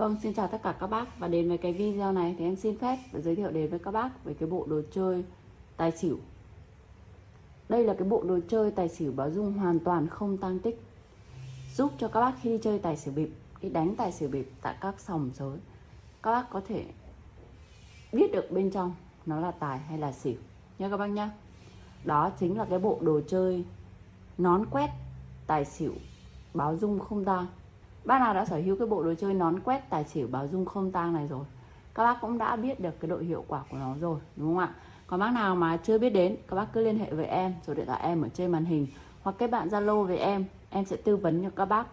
Vâng, xin chào tất cả các bác và đến với cái video này thì em xin phép để giới thiệu đến với các bác về cái bộ đồ chơi tài xỉu. Đây là cái bộ đồ chơi tài xỉu báo dung hoàn toàn không tăng tích. Giúp cho các bác khi đi chơi tài xỉu bịp, đi đánh tài xỉu bịp tại các sòng sới, các bác có thể biết được bên trong nó là tài hay là xỉu nha các bác nhá. Đó chính là cái bộ đồ chơi nón quét tài xỉu báo dung không tang Bác nào đã sở hữu cái bộ đồ chơi nón quét tài xỉu báo dung không tang này rồi Các bác cũng đã biết được cái độ hiệu quả của nó rồi đúng không ạ? Còn bác nào mà chưa biết đến Các bác cứ liên hệ với em Số điện thoại em ở trên màn hình Hoặc kết bạn Zalo với em Em sẽ tư vấn cho các bác.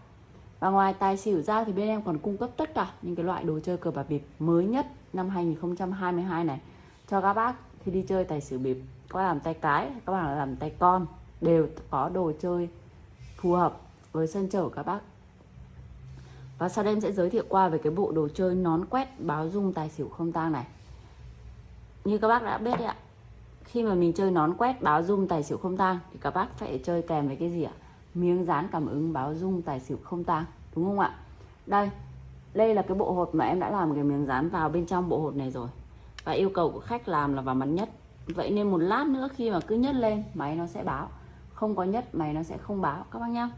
Và ngoài tài xỉu ra thì bên em còn cung cấp tất cả Những cái loại đồ chơi cờ bạc bịp mới nhất năm 2022 này. Cho các bác khi đi chơi tài xỉu bịp Có làm tay cái, các bạn làm tay con Đều có đồ chơi phù hợp với sân chơi của các bác và sau đây em sẽ giới thiệu qua về cái bộ đồ chơi nón quét báo dung tài xỉu không tang này. Như các bác đã biết đấy ạ, Khi mà mình chơi nón quét báo dung tài xỉu không tang Thì các bác phải chơi kèm với cái gì ạ? Miếng dán cảm ứng báo dung tài xỉu không tang, Đúng không ạ? Đây Đây là cái bộ hột mà em đã làm cái miếng dán vào bên trong bộ hột này rồi. Và yêu cầu của khách làm là vào mặt nhất. Vậy nên một lát nữa khi mà cứ nhất lên, Máy nó sẽ báo. Không có nhất, máy nó sẽ không báo. Các bác nhá.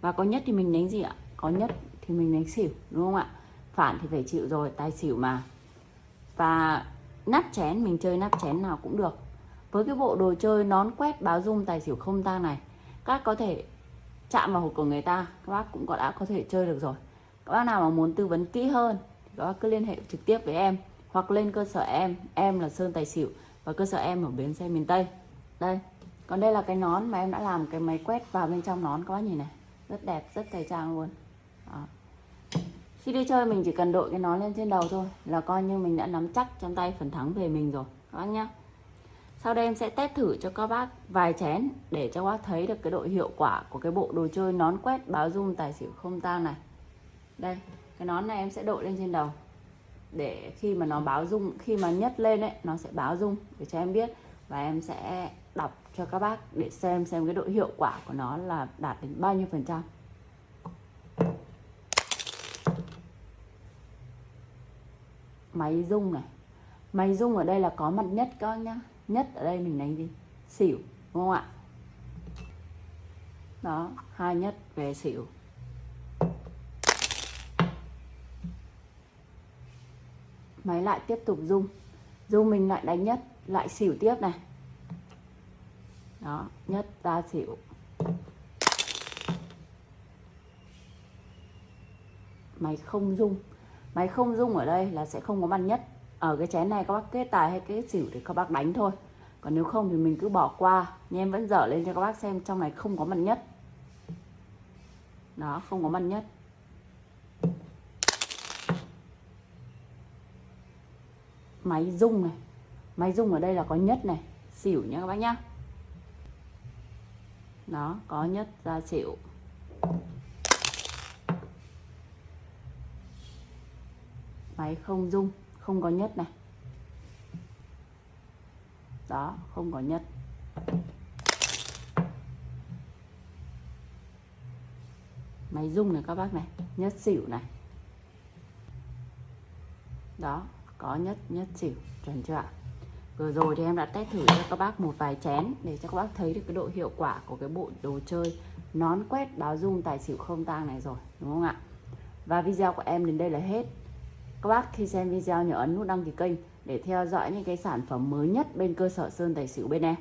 Và có nhất thì mình đánh gì ạ? Có nhất thì mình đánh xỉu, đúng không ạ? Phản thì phải chịu rồi, tài xỉu mà. Và nắp chén, mình chơi nắp chén nào cũng được. Với cái bộ đồ chơi nón quét báo dung tài xỉu không tang này, các có thể chạm vào hộp của người ta, các bác cũng có đã có thể chơi được rồi. Các bác nào mà muốn tư vấn kỹ hơn thì các bác cứ liên hệ trực tiếp với em, hoặc lên cơ sở em. Em là sơn tài xỉu và cơ sở em ở bến xe miền tây. Đây, còn đây là cái nón mà em đã làm cái máy quét vào bên trong nón, các bác nhìn này. Rất đẹp, rất thời trang luôn. Đó khi đi chơi mình chỉ cần đội cái nón lên trên đầu thôi, là coi như mình đã nắm chắc trong tay phần thắng về mình rồi, các bác nhá. Sau đây em sẽ test thử cho các bác vài chén để cho các bác thấy được cái độ hiệu quả của cái bộ đồ chơi nón quét báo dung tài xỉu không tang này. Đây, cái nón này em sẽ đội lên trên đầu. Để khi mà nó báo dung, khi mà nhấc lên ấy, nó sẽ báo dung để cho em biết. Và em sẽ đọc cho các bác để xem xem cái độ hiệu quả của nó là đạt đến bao nhiêu phần trăm. Máy rung này. Máy rung ở đây là có mặt nhất các nhá. Nhất ở đây mình đánh gì? Xỉu, đúng không ạ? Đó, hai nhất về xỉu. Máy lại tiếp tục rung. Rung mình lại đánh nhất, lại xỉu tiếp này. Đó, nhất ra xỉu. Máy không rung máy không dung ở đây là sẽ không có mặt nhất. Ở cái chén này các bác kết tài hay kết xỉu thì các bác đánh thôi. Còn nếu không thì mình cứ bỏ qua. Nhưng em vẫn dở lên cho các bác xem trong này không có mặt nhất. Đó, không có mặt nhất. Máy rung này. Máy rung ở đây là có nhất này. Xỉu nhá các bác nhá. Đó, có nhất ra xỉu máy không rung, không có nhất này. Đó, không có nhất. Máy rung này các bác này, nhất xỉu này. Đó, có nhất nhất xỉu, chuẩn chưa ạ? Vừa rồi thì em đã test thử cho các bác một vài chén để cho các bác thấy được cái độ hiệu quả của cái bộ đồ chơi nón quét báo dung tài xỉu không tang này rồi, đúng không ạ? Và video của em đến đây là hết các bác khi xem video nhớ ấn nút đăng ký kênh để theo dõi những cái sản phẩm mới nhất bên cơ sở Sơn Tài Xỉu bên em.